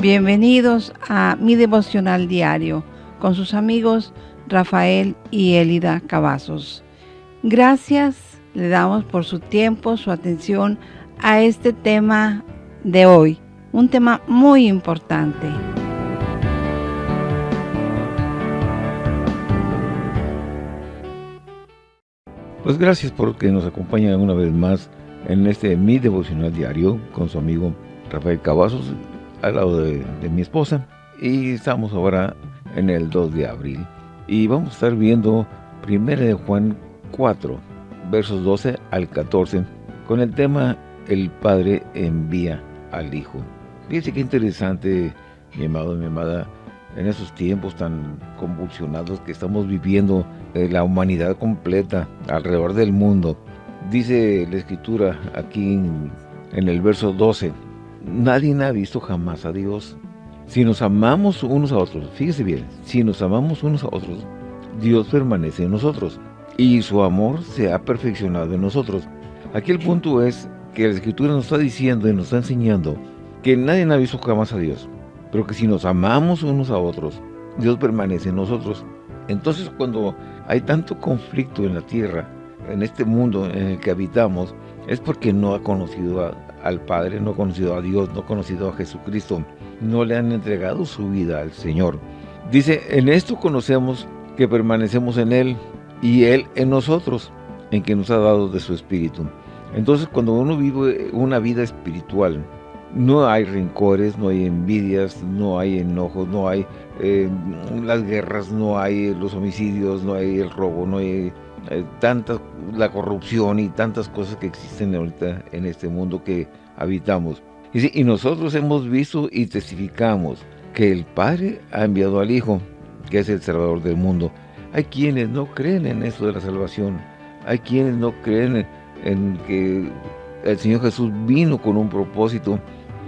Bienvenidos a mi devocional diario con sus amigos Rafael y Elida Cavazos. Gracias le damos por su tiempo, su atención a este tema de hoy, un tema muy importante. Pues gracias por que nos acompañan una vez más en este Mi Devocional Diario con su amigo Rafael Cavazos al lado de, mi esposa y estamos ahora en el 2 de abril y vamos a estar viendo 1 de Juan 4 versos 12 al 14 con el tema El Padre envía al Hijo. Fíjense qué interesante, mi amado y mi amada, en esos tiempos tan convulsionados que estamos viviendo la humanidad completa alrededor del mundo. Dice la Escritura aquí en el verso 12, Nadie ha visto jamás a Dios. Si nos amamos unos a otros, fíjese bien, si nos amamos unos a otros, Dios permanece en nosotros y su amor se ha perfeccionado en nosotros. Aquí el punto es que la Escritura nos está diciendo y nos está enseñando que nadie ha visto jamás a Dios, pero que si nos amamos unos a otros, Dios permanece en nosotros. Entonces cuando hay tanto conflicto en la tierra, en este mundo en el que habitamos, es porque no ha conocido a, al Padre, no ha conocido a Dios, no ha conocido a Jesucristo, no le han entregado su vida al Señor. Dice, en esto conocemos que permanecemos en Él y Él en nosotros, en que nos ha dado de su Espíritu. Entonces, cuando uno vive una vida espiritual, no hay rencores, no hay envidias, no hay enojos, no hay eh, las guerras, no hay los homicidios, no hay el robo, no hay eh, tanta la corrupción y tantas cosas que existen ahorita en este mundo que habitamos. Y, y nosotros hemos visto y testificamos que el Padre ha enviado al Hijo, que es el Salvador del mundo. Hay quienes no creen en eso de la salvación. Hay quienes no creen en, que el Señor Jesús vino con un propósito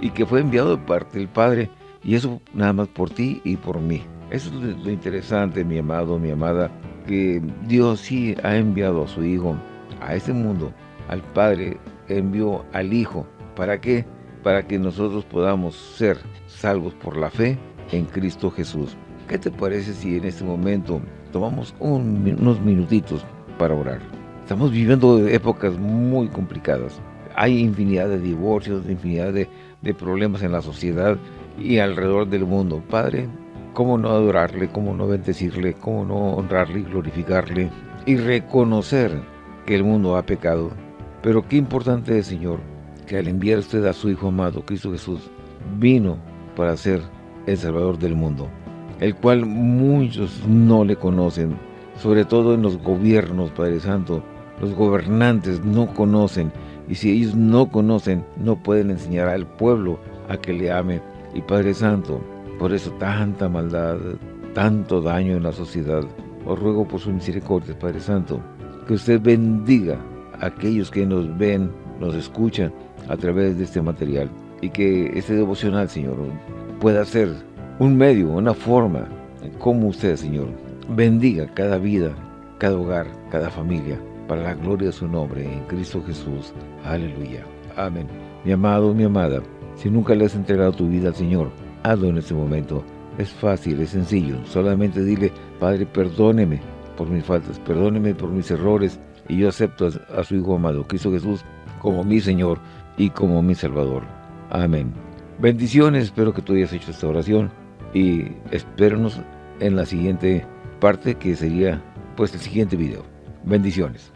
y que fue enviado de parte del Padre. Y eso nada más por ti y por mí. Eso es lo interesante, mi amado, mi amada, que Dios sí ha enviado a su Hijo a este mundo, al Padre envió al Hijo. ¿Para qué? Para que nosotros podamos ser salvos por la fe en Cristo Jesús. ¿Qué te parece si en este momento tomamos unos minutitos para orar? Estamos viviendo épocas muy complicadas. Hay infinidad de divorcios, infinidad de, de problemas en la sociedad y alrededor del mundo. Padre, cómo no adorarle, cómo no bendecirle, cómo no honrarle y glorificarle y reconocer que el mundo ha pecado. Pero qué importante es, Señor, que al enviar usted a su Hijo amado, Cristo Jesús, vino para ser el Salvador del mundo, el cual muchos no le conocen, sobre todo en los gobiernos, Padre Santo, los gobernantes no conocen, y si ellos no conocen, no pueden enseñar al pueblo a que le ame. Y Padre Santo, por eso tanta maldad, tanto daño en la sociedad. Os ruego por su misericordia, Padre Santo, que usted bendiga a aquellos que nos ven, nos escuchan a través de este material y que este devocional, Señor, pueda ser un medio, una forma, como usted, Señor, bendiga cada vida, cada hogar, cada familia, para la gloria de su nombre, en Cristo Jesús. Aleluya. Amén. Mi amado, mi amada, si nunca le has entregado tu vida al Señor, hazlo en este momento. Es fácil, es sencillo. Solamente dile, Padre, perdóneme por mis faltas, perdóneme por mis errores, y yo acepto a, su Hijo amado, Cristo Jesús, como mi Señor y como mi Salvador. Amén. Bendiciones, espero que tú hayas hecho esta oración, y espéranos en la siguiente parte, que sería, pues, el siguiente video. Bendiciones.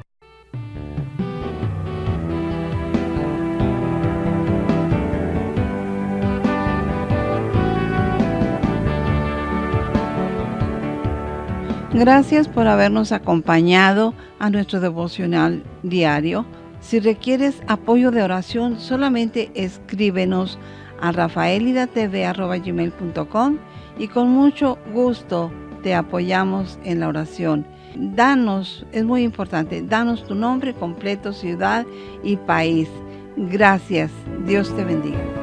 Gracias por habernos acompañado a nuestro devocional diario. Si requieres apoyo de oración, solamente escríbenos a rafaelidatv.com y con mucho gusto te apoyamos en la oración. Danos, es muy importante, danos tu nombre completo, ciudad y país. Gracias. Dios te bendiga.